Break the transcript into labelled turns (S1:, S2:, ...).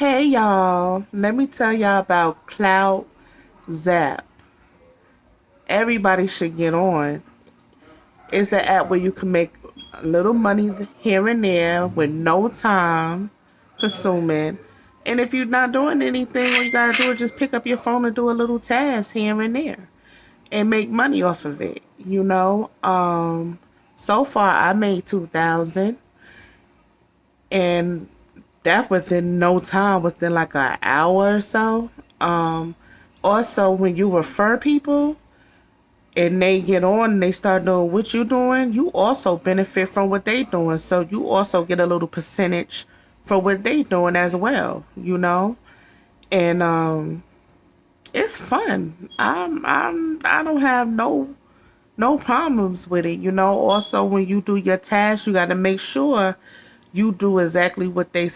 S1: Hey y'all, let me tell y'all about Cloud Zap. Everybody should get on. It's an app where you can make a little money here and there with no time consuming. And if you're not doing anything, all you gotta do is just pick up your phone and do a little task here and there and make money off of it. You know, um, so far I made two thousand, and that within no time, within like an hour or so. Um, also, when you refer people and they get on and they start doing what you're doing, you also benefit from what they're doing. So you also get a little percentage for what they're doing as well, you know? And um it's fun. I'm I'm I don't have no no problems with it, you know. Also when you do your tasks, you got to make sure you do exactly what they